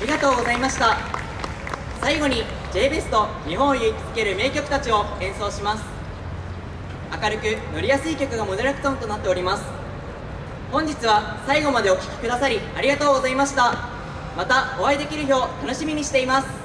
りがとうございました。最後に J ベスト日本を勇気づける名曲たちを演奏します。明るく乗りやすい曲がモデルクトンとなっております。本日は最後までお聴きくださりありがとうございました。またお会いできる日を楽しみにしています。